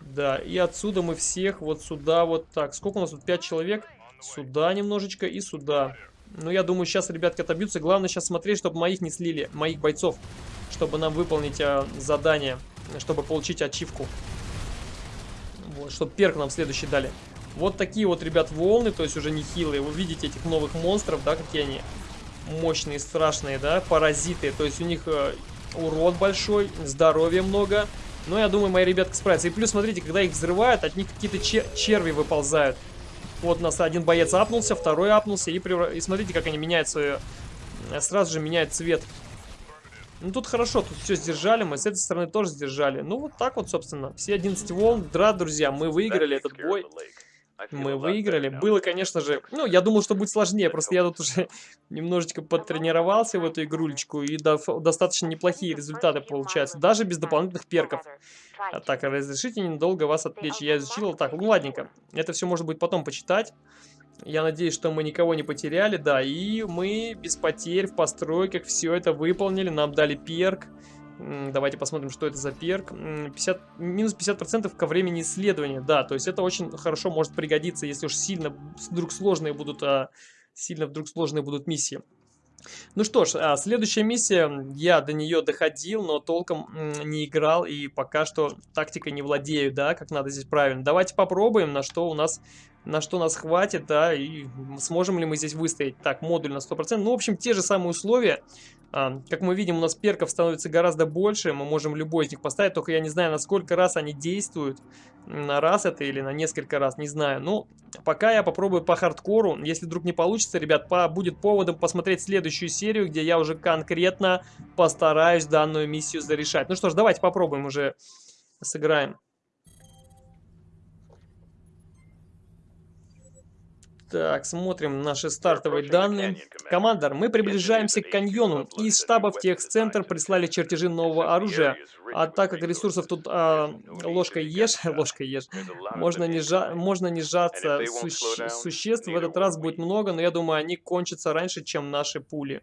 Да, и отсюда мы всех вот сюда вот так. Сколько у нас тут? 5 человек? Сюда немножечко и сюда. Ну, я думаю, сейчас ребятки отобьются. Главное сейчас смотреть, чтобы моих не слили, моих бойцов. Чтобы нам выполнить а, задание, чтобы получить ачивку. Вот, чтобы перк нам следующий дали. Вот такие вот, ребят, волны, то есть уже нехилые. Вы видите этих новых монстров, да, какие они мощные, страшные, да, паразиты. То есть у них э, урод большой, здоровья много. Но я думаю, мои ребятки справятся. И плюс, смотрите, когда их взрывают, от них какие-то чер черви выползают. Вот у нас один боец апнулся, второй апнулся. И, превра... и смотрите, как они меняют свое... Э, сразу же меняют цвет. Ну, тут хорошо, тут все сдержали. Мы с этой стороны тоже сдержали. Ну, вот так вот, собственно. Все 11 волн. Да, друзья, мы выиграли этот бой. Мы выиграли. Было, конечно же... Ну, я думал, что будет сложнее. Просто я тут уже немножечко потренировался в эту игрулечку. И до, достаточно неплохие результаты получаются. Даже без дополнительных перков. А так, разрешите ненадолго вас отвлечь. Я изучил так. Ну, ладненько. Это все можно будет потом почитать. Я надеюсь, что мы никого не потеряли. Да, и мы без потерь в постройках все это выполнили. Нам дали перк. Давайте посмотрим, что это за перк. 50, минус 50% ко времени исследования. Да, то есть это очень хорошо может пригодиться, если уж сильно вдруг сложные будут, а, сильно вдруг сложные будут миссии. Ну что ж, а, следующая миссия, я до нее доходил, но толком не играл и пока что тактикой не владею, да, как надо здесь правильно. Давайте попробуем, на что у нас, на что нас хватит, да, и сможем ли мы здесь выстоять. Так, модуль на 100%, ну, в общем, те же самые условия, а, как мы видим, у нас перков становится гораздо больше, мы можем любой из них поставить, только я не знаю, на сколько раз они действуют, на раз это или на несколько раз, не знаю. Ну, пока я попробую по хардкору, если вдруг не получится, ребят, по, будет поводом посмотреть следующую серию, где я уже конкретно постараюсь данную миссию зарешать. Ну что ж, давайте попробуем уже, сыграем. Так, смотрим наши стартовые данные. Командор, мы приближаемся к каньону. Из штаба в техцентр прислали чертежи нового оружия. А так как ресурсов тут а, ложкой ешь, ложкой ешь, можно не, жа можно не сжаться. Суще существ в этот раз будет много, но я думаю, они кончатся раньше, чем наши пули.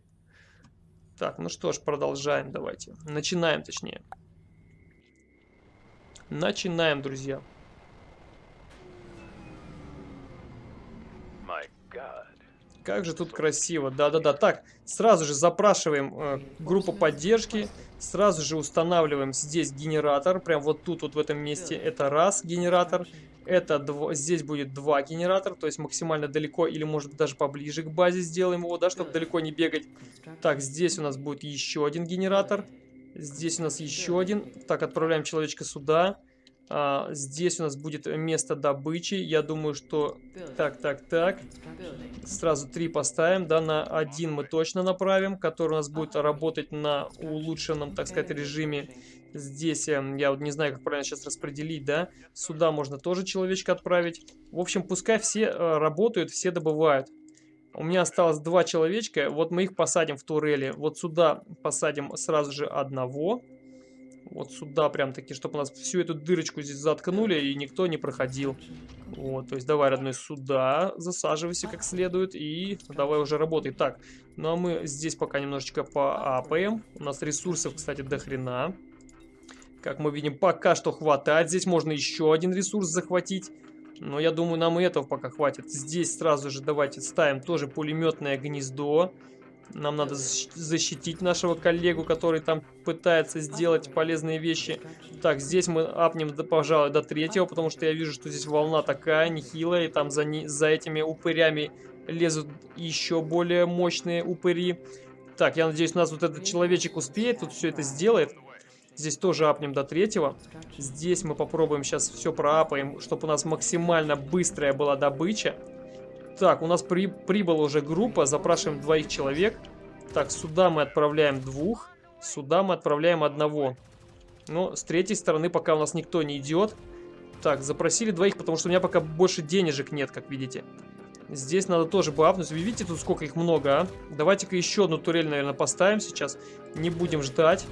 Так, ну что ж, продолжаем давайте. Начинаем, точнее. Начинаем, друзья. Как же тут красиво. Да-да-да. Так, сразу же запрашиваем э, группу поддержки. Сразу же устанавливаем здесь генератор. Прям вот тут, вот в этом месте. Это раз генератор. Это дво, здесь будет два генератора. То есть максимально далеко или может даже поближе к базе сделаем его, да, чтобы далеко не бегать. Так, здесь у нас будет еще один генератор. Здесь у нас еще один. Так, отправляем человечка сюда. А, здесь у нас будет место добычи. Я думаю, что... Так, так, так. Сразу три поставим. Да, на один мы точно направим, который у нас будет работать на улучшенном, так сказать, режиме. Здесь, эм, я вот не знаю, как правильно сейчас распределить, да. Сюда можно тоже человечка отправить. В общем, пускай все э, работают, все добывают. У меня осталось два человечка. Вот мы их посадим в турели. Вот сюда посадим сразу же одного. Вот сюда прям таки, чтобы у нас всю эту дырочку здесь заткнули и никто не проходил. Вот, то есть давай, родной, сюда засаживайся как следует и давай уже работай. Так, ну а мы здесь пока немножечко поапаем. У нас ресурсов, кстати, до хрена. Как мы видим, пока что хватает. Здесь можно еще один ресурс захватить. Но я думаю, нам и этого пока хватит. Здесь сразу же давайте ставим тоже пулеметное гнездо. Нам надо защитить нашего коллегу, который там пытается сделать полезные вещи. Так, здесь мы апнем, пожалуй, до третьего, потому что я вижу, что здесь волна такая нехилая, и там за, не, за этими упырями лезут еще более мощные упыри. Так, я надеюсь, у нас вот этот человечек успеет, тут все это сделает. Здесь тоже апнем до третьего. Здесь мы попробуем сейчас все проапаем, чтобы у нас максимально быстрая была добыча. Так, у нас при, прибыла уже группа, запрашиваем двоих человек. Так, сюда мы отправляем двух, сюда мы отправляем одного. Но с третьей стороны пока у нас никто не идет. Так, запросили двоих, потому что у меня пока больше денежек нет, как видите. Здесь надо тоже бафнуть. Вы видите, тут сколько их много, а? Давайте-ка еще одну турель, наверное, поставим сейчас. Не будем ждать.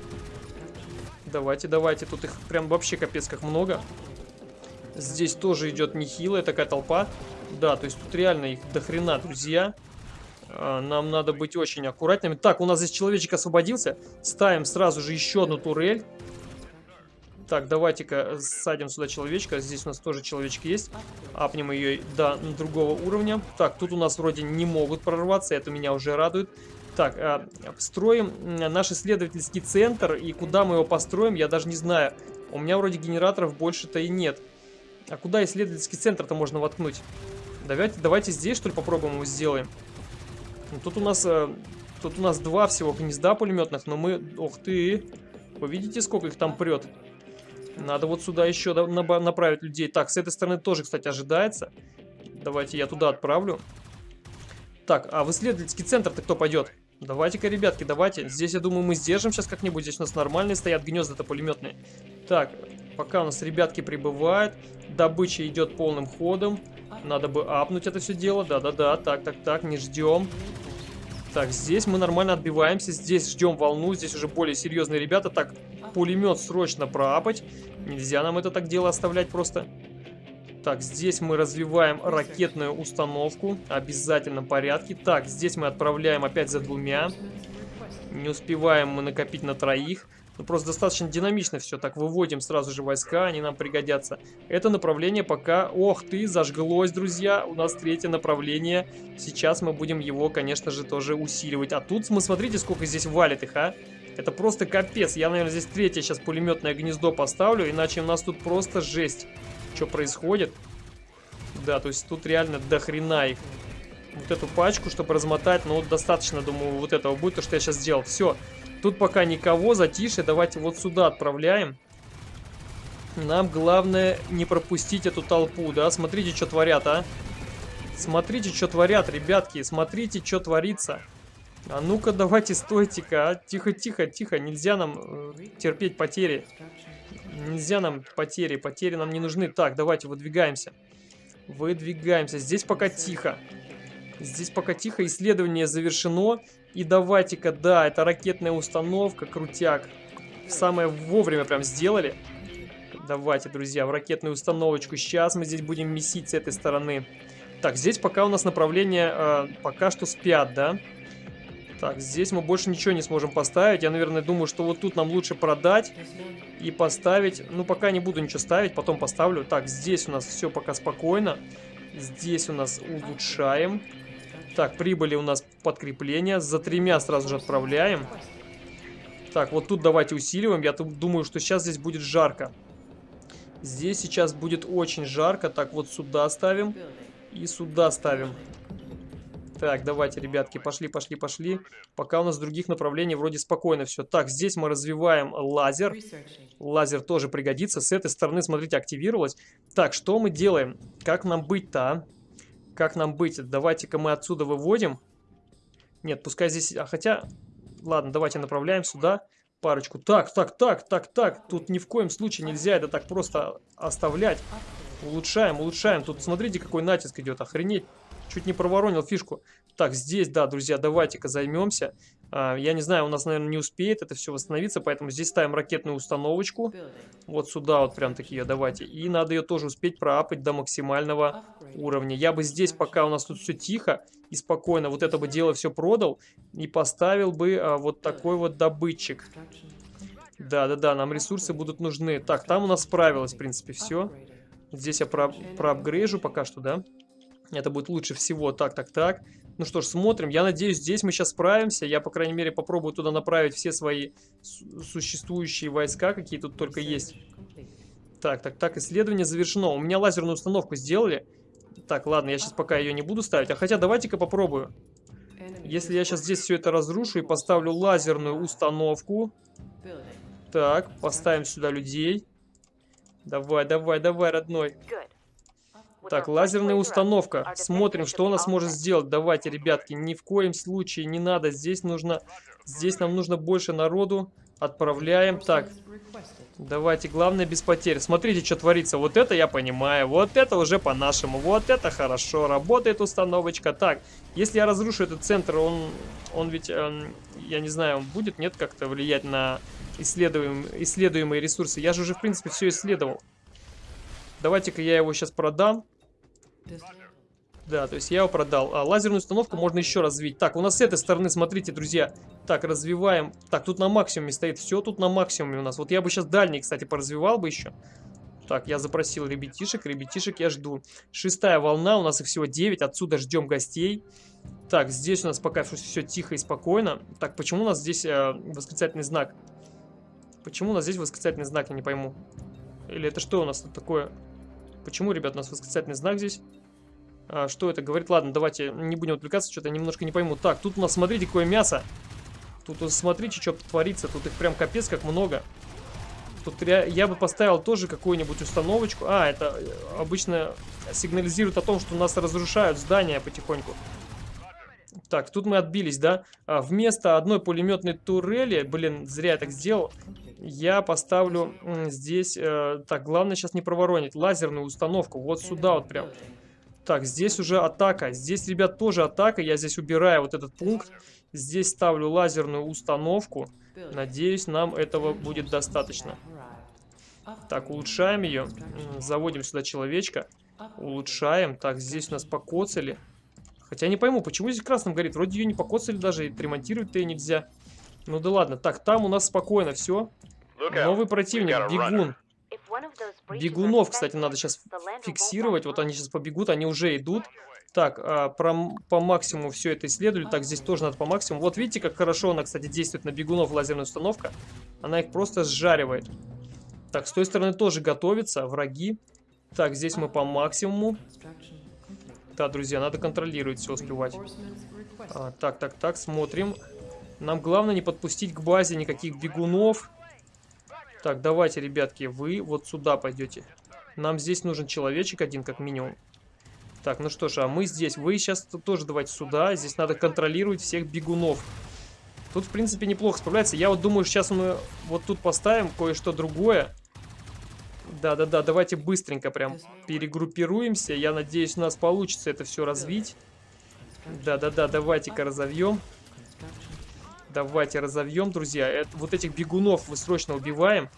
Давайте, давайте. Тут их прям вообще капец как много. Здесь тоже идет нехилая такая толпа. Да, то есть тут реально их дохрена, друзья. А, нам надо быть очень аккуратными. Так, у нас здесь человечек освободился. Ставим сразу же еще одну турель. Так, давайте-ка садим сюда человечка. Здесь у нас тоже человечек есть. Апнем ее до другого уровня. Так, тут у нас вроде не могут прорваться. Это меня уже радует. Так, э, строим наш исследовательский центр. И куда мы его построим, я даже не знаю. У меня вроде генераторов больше-то и нет. А куда исследовательский центр-то можно воткнуть? Давайте, давайте здесь, что ли, попробуем его сделаем. Ну, тут у нас... Э, тут у нас два всего гнезда пулеметных, но мы... Ох ты! Вы видите, сколько их там прет? Надо вот сюда еще направить людей. Так, с этой стороны тоже, кстати, ожидается. Давайте я туда отправлю. Так, а в исследовательский центр-то кто пойдет? Давайте-ка, ребятки, давайте. Здесь, я думаю, мы сдержим сейчас как-нибудь. Здесь у нас нормальные стоят гнезда-то пулеметные. Так, пока у нас ребятки прибывают. Добыча идет полным ходом. Надо бы апнуть это все дело. Да-да-да, так, так, так, не ждем. Так, здесь мы нормально отбиваемся. Здесь ждем волну. Здесь уже более серьезные ребята. Так, пулемет срочно проапать. Нельзя нам это так дело оставлять просто. Так, здесь мы развиваем ракетную установку. В обязательном порядке. Так, здесь мы отправляем опять за двумя. Не успеваем мы накопить на троих. Ну, просто достаточно динамично все. Так, выводим сразу же войска, они нам пригодятся. Это направление пока... Ох ты, зажглось, друзья. У нас третье направление. Сейчас мы будем его, конечно же, тоже усиливать. А тут, мы смотрите, сколько здесь валит их, а. Это просто капец. Я, наверное, здесь третье сейчас пулеметное гнездо поставлю, иначе у нас тут просто жесть. Что происходит? Да, то есть тут реально дохрена их. Вот эту пачку, чтобы размотать, ну, достаточно, думаю, вот этого будет, то, что я сейчас сделал. Все. Тут пока никого, затише. Давайте вот сюда отправляем. Нам главное не пропустить эту толпу, да? Смотрите, что творят, а? Смотрите, что творят, ребятки. Смотрите, что творится. А ну-ка, давайте, стойте-ка. А? Тихо, тихо, тихо. Нельзя нам э, терпеть потери. Нельзя нам потери. Потери нам не нужны. Так, давайте, выдвигаемся. Выдвигаемся. Здесь пока тихо. Здесь пока тихо, исследование завершено. И давайте-ка, да, это ракетная установка, крутяк. Самое вовремя прям сделали. Давайте, друзья, в ракетную установочку. Сейчас мы здесь будем месить с этой стороны. Так, здесь пока у нас направление э, пока что спят, да? Так, здесь мы больше ничего не сможем поставить. Я, наверное, думаю, что вот тут нам лучше продать и поставить. Ну, пока не буду ничего ставить, потом поставлю. Так, здесь у нас все пока спокойно. Здесь у нас улучшаем. Так, прибыли у нас подкрепления. За тремя сразу же отправляем. Так, вот тут давайте усиливаем. Я думаю, что сейчас здесь будет жарко. Здесь сейчас будет очень жарко. Так, вот сюда ставим. И сюда ставим. Так, давайте, ребятки, пошли, пошли, пошли. Пока у нас других направлениях вроде спокойно все. Так, здесь мы развиваем лазер. Лазер тоже пригодится. С этой стороны, смотрите, активировалось. Так, что мы делаем? Как нам быть-то, а? Как нам быть? Давайте-ка мы отсюда выводим. Нет, пускай здесь... А хотя... Ладно, давайте направляем сюда парочку. Так, так, так, так, так. Тут ни в коем случае нельзя это так просто оставлять. Улучшаем, улучшаем. Тут смотрите, какой натиск идет. Охренеть. Чуть не проворонил фишку. Так, здесь, да, друзья, давайте-ка займемся. А, я не знаю, у нас, наверное, не успеет это все восстановиться, поэтому здесь ставим ракетную установочку. Вот сюда вот прям такие давайте. И надо ее тоже успеть проапать до максимального уровня. Я бы здесь, пока у нас тут все тихо и спокойно, вот это бы дело все продал и поставил бы а, вот такой вот добытчик. Да-да-да, нам ресурсы будут нужны. Так, там у нас справилось, в принципе, все. Здесь я про проапгрейжу пока что, да? Это будет лучше всего. Так, так, так. Ну что ж, смотрим. Я надеюсь, здесь мы сейчас справимся. Я, по крайней мере, попробую туда направить все свои существующие войска, какие тут только есть. Так, так, так. Исследование завершено. У меня лазерную установку сделали. Так, ладно, я сейчас пока ее не буду ставить. А хотя давайте-ка попробую. Если я сейчас здесь все это разрушу и поставлю лазерную установку. Так, поставим сюда людей. Давай, давай, давай, родной. Так, лазерная установка. Смотрим, что она сможет сделать. Давайте, ребятки, ни в коем случае не надо. Здесь нужно... Здесь нам нужно больше народу. Отправляем. Так, давайте, главное без потерь. Смотрите, что творится. Вот это я понимаю. Вот это уже по-нашему. Вот это хорошо. Работает установочка. Так, если я разрушу этот центр, он, он ведь, эм, я не знаю, он будет, нет, как-то влиять на исследуемые, исследуемые ресурсы. Я же уже, в принципе, все исследовал. Давайте-ка я его сейчас продам. Да, то есть я его продал. А лазерную установку можно еще развить. Так, у нас с этой стороны, смотрите, друзья. Так, развиваем. Так, тут на максимуме стоит. Все тут на максимуме у нас. Вот я бы сейчас дальний, кстати, поразвивал бы еще. Так, я запросил ребятишек. Ребятишек я жду. Шестая волна. У нас их всего 9. Отсюда ждем гостей. Так, здесь у нас пока все тихо и спокойно. Так, почему у нас здесь э, восклицательный знак? Почему у нас здесь восклицательный знак, я не пойму. Или это что у нас тут такое? Почему, ребят, у нас восклицательный знак здесь? А, что это говорит? Ладно, давайте не будем отвлекаться, что-то немножко не пойму. Так, тут у нас, смотрите, какое мясо. Тут, смотрите, что творится. Тут их прям капец как много. Тут я, я бы поставил тоже какую-нибудь установочку. А, это э, обычно сигнализирует о том, что у нас разрушают здания потихоньку. Так, тут мы отбились, да? А, вместо одной пулеметной турели, блин, зря я так сделал, я поставлю здесь... Э, так, главное сейчас не проворонить. Лазерную установку. Вот сюда вот прям. Так, здесь уже атака. Здесь, ребят, тоже атака. Я здесь убираю вот этот пункт. Здесь ставлю лазерную установку. Надеюсь, нам этого будет достаточно. Так, улучшаем ее. Заводим сюда человечка. Улучшаем. Так, здесь у нас покоцали. Хотя не пойму, почему здесь красным горит. Вроде ее не покоцали даже, и ремонтировать-то и нельзя. Ну да ладно. Так, там у нас спокойно все. Новый противник, бегун. Бегунов, кстати, надо сейчас фиксировать. Вот они сейчас побегут, они уже идут. Так, а, про, по максимуму все это исследовали. Так, здесь тоже надо по максимуму. Вот видите, как хорошо она, кстати, действует на бегунов лазерная установка. Она их просто сжаривает. Так, с той стороны тоже готовится, враги. Так, здесь мы по максимуму. Да, друзья, надо контролировать, все успевать. А, так, так, так, смотрим. Нам главное не подпустить к базе никаких бегунов. Так, давайте, ребятки, вы вот сюда пойдете. Нам здесь нужен человечек один, как минимум. Так, ну что ж, а мы здесь. Вы сейчас тоже давайте сюда. Здесь надо контролировать всех бегунов. Тут, в принципе, неплохо справляется. Я вот думаю, сейчас мы вот тут поставим кое-что другое. Да-да-да, давайте быстренько прям перегруппируемся. Я надеюсь, у нас получится это все развить. Да-да-да, давайте-ка разовьем. Давайте разовьем, друзья. Это, вот этих бегунов мы срочно убиваем.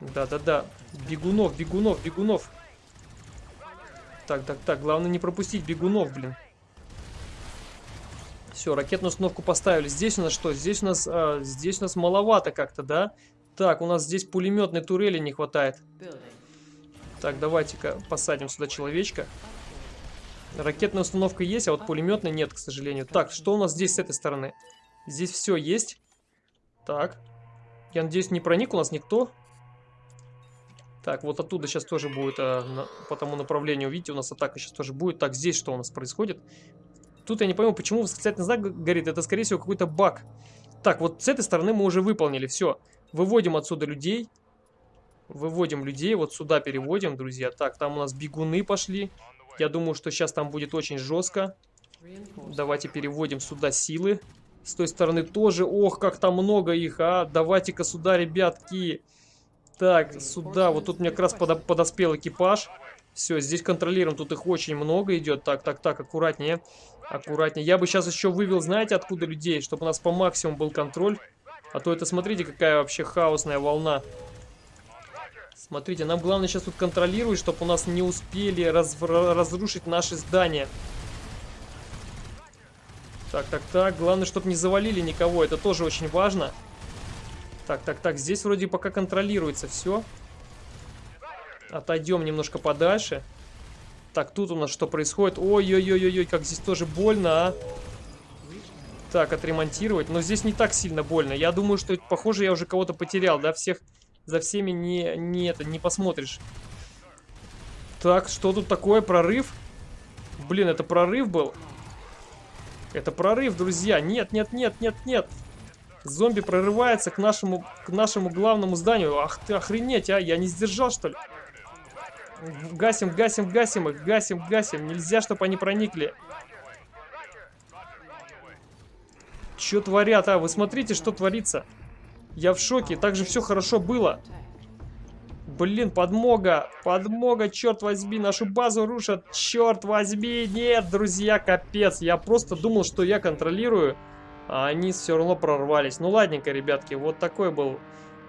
Да-да-да. Бегунов, бегунов, бегунов. Так, так, так. Главное не пропустить бегунов, блин. Все, ракетную установку поставили. Здесь у нас что? Здесь у нас, а, здесь у нас маловато как-то, да? Так, у нас здесь пулеметной турели не хватает. Так, давайте-ка посадим сюда человечка. Ракетная установка есть, а вот пулеметной нет, к сожалению. Так, что у нас здесь с этой стороны? Здесь все есть. Так. Я надеюсь, не проник у нас никто. Так, вот оттуда сейчас тоже будет а, на, по тому направлению. Видите, у нас атака сейчас тоже будет. Так, здесь что у нас происходит? Тут я не пойму, почему восклицательный знак горит. Это, скорее всего, какой-то баг. Так, вот с этой стороны мы уже выполнили. Все. Выводим отсюда людей. Выводим людей. Вот сюда переводим, друзья. Так, там у нас бегуны пошли. Я думаю, что сейчас там будет очень жестко. Давайте переводим сюда силы. С той стороны тоже. Ох, как там много их, а. Давайте-ка сюда, ребятки. Так, сюда. Вот тут мне как раз подо подоспел экипаж. Все, здесь контролируем. Тут их очень много идет. Так, так, так, аккуратнее. Аккуратнее. Я бы сейчас еще вывел, знаете, откуда людей? Чтобы у нас по максимуму был контроль. А то это, смотрите, какая вообще хаосная волна. Смотрите, нам главное сейчас тут контролировать, чтобы у нас не успели раз разрушить наши здания. Так, так, так. Главное, чтобы не завалили никого. Это тоже очень важно. Так, так, так. Здесь вроде пока контролируется все. Отойдем немножко подальше. Так, тут у нас что происходит? Ой-ой-ой-ой, как здесь тоже больно, а. Так, отремонтировать. Но здесь не так сильно больно. Я думаю, что, похоже, я уже кого-то потерял, да? Всех, за всеми не, не, это, не посмотришь. Так, что тут такое? Прорыв? Блин, это прорыв был? Это прорыв, друзья. Нет, нет, нет, нет, нет. Зомби прорывается к нашему, к нашему главному зданию. Ах ты, охренеть, а? Я не сдержал, что ли? Гасим, гасим, гасим их, гасим, гасим. Нельзя, чтобы они проникли. Что творят, а? Вы смотрите, что творится. Я в шоке. Так же все хорошо было. Блин, подмога, подмога, черт возьми, нашу базу рушат, черт возьми, нет, друзья, капец, я просто думал, что я контролирую, а они все равно прорвались. Ну ладненько, ребятки, вот такой был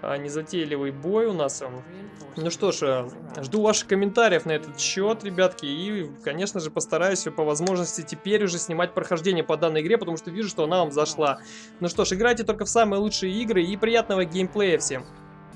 незатейливый бой у нас. Ну что ж, э, жду ваших комментариев на этот счет, ребятки, и, конечно же, постараюсь по возможности теперь уже снимать прохождение по данной игре, потому что вижу, что она вам зашла. Ну что ж, играйте только в самые лучшие игры и приятного геймплея всем!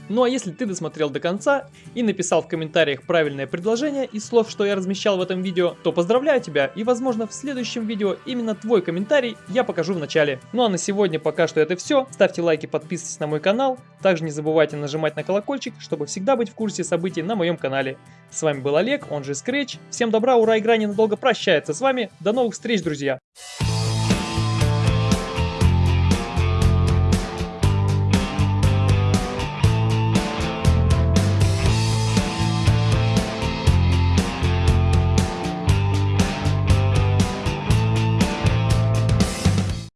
Ну а если ты досмотрел до конца и написал в комментариях правильное предложение из слов, что я размещал в этом видео, то поздравляю тебя и возможно в следующем видео именно твой комментарий я покажу в начале. Ну а на сегодня пока что это все. Ставьте лайки, подписывайтесь на мой канал. Также не забывайте нажимать на колокольчик, чтобы всегда быть в курсе событий на моем канале. С вами был Олег, он же Scratch. Всем добра, ура, игра ненадолго прощается с вами. До новых встреч, друзья!